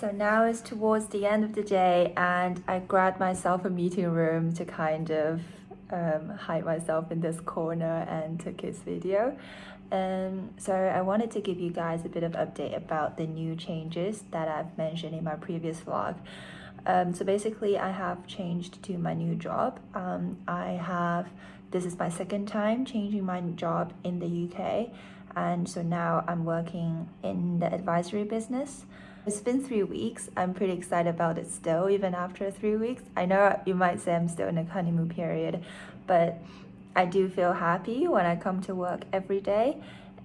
so now it's towards the end of the day and I grabbed myself a meeting room to kind of um, hide myself in this corner and took this video. Um, so I wanted to give you guys a bit of update about the new changes that I've mentioned in my previous vlog. Um, so basically I have changed to my new job. Um, I have, this is my second time changing my job in the UK and so now I'm working in the advisory business. It's been three weeks. I'm pretty excited about it still, even after three weeks. I know you might say I'm still in a honeymoon period, but I do feel happy when I come to work every day.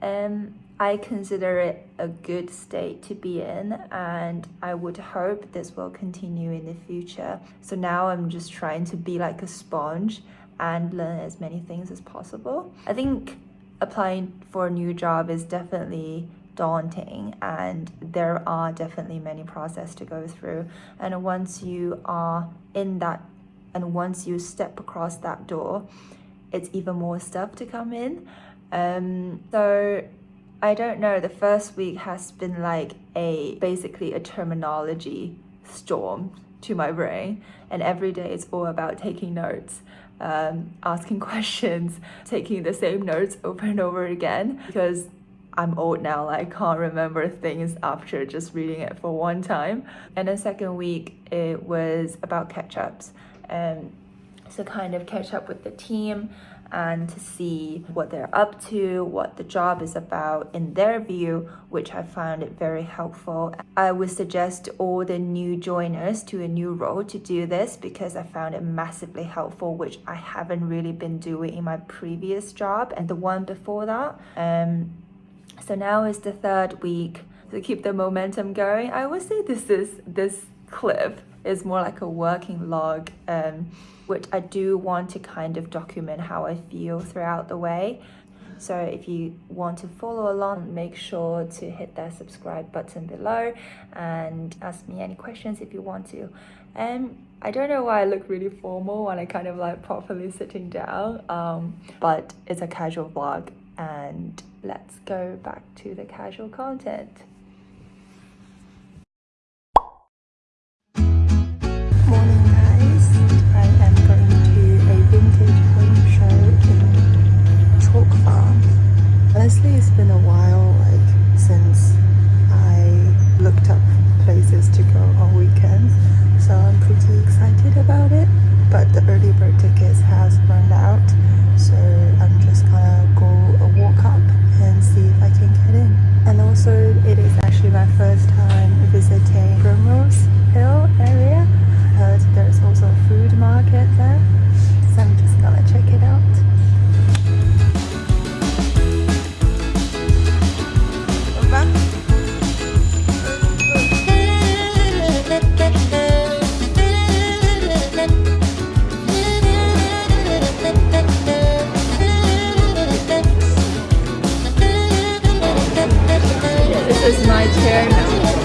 And I consider it a good state to be in and I would hope this will continue in the future. So now I'm just trying to be like a sponge and learn as many things as possible. I think applying for a new job is definitely daunting and there are definitely many process to go through. And once you are in that and once you step across that door it's even more stuff to come in. Um so i don't know the first week has been like a basically a terminology storm to my brain and every day it's all about taking notes um, asking questions taking the same notes over and over again because I'm old now, like, I can't remember things after just reading it for one time. And the second week, it was about catch-ups. And so kind of catch up with the team and to see what they're up to, what the job is about in their view, which I found it very helpful. I would suggest all the new joiners to a new role to do this because I found it massively helpful, which I haven't really been doing in my previous job and the one before that. Um, so now is the third week to keep the momentum going. I would say this is this clip is more like a working log, um, which I do want to kind of document how I feel throughout the way. So if you want to follow along, make sure to hit that subscribe button below and ask me any questions if you want to. And um, I don't know why I look really formal when I kind of like properly sitting down, um, but it's a casual vlog and let's go back to the casual content. time.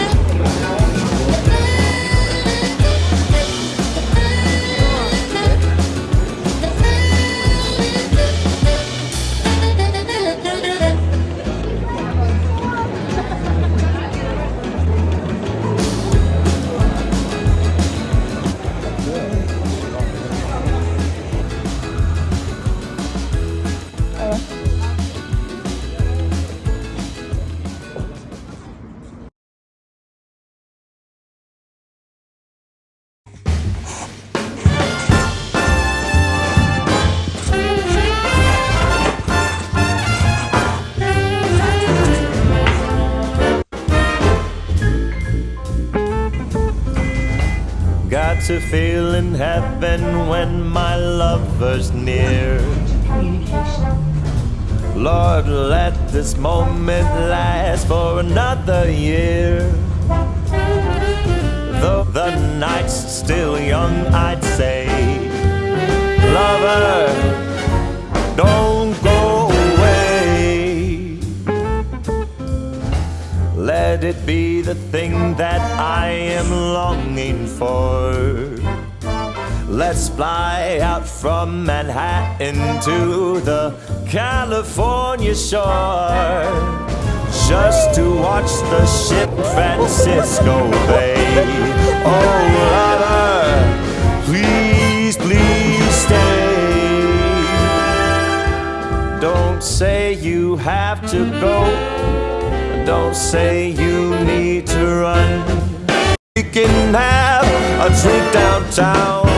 To feel in heaven when my lover's near. Lord, let this moment last for another year. Though the night's still young, I'd say, Lover, don't go away. Let it be the thing that I am longing for. Let's fly out from Manhattan to the California shore. just to watch the ship Francisco Bay. Oh, lover, please, please stay. Don't say you have to go. Don't say you need to run. We can have a drink downtown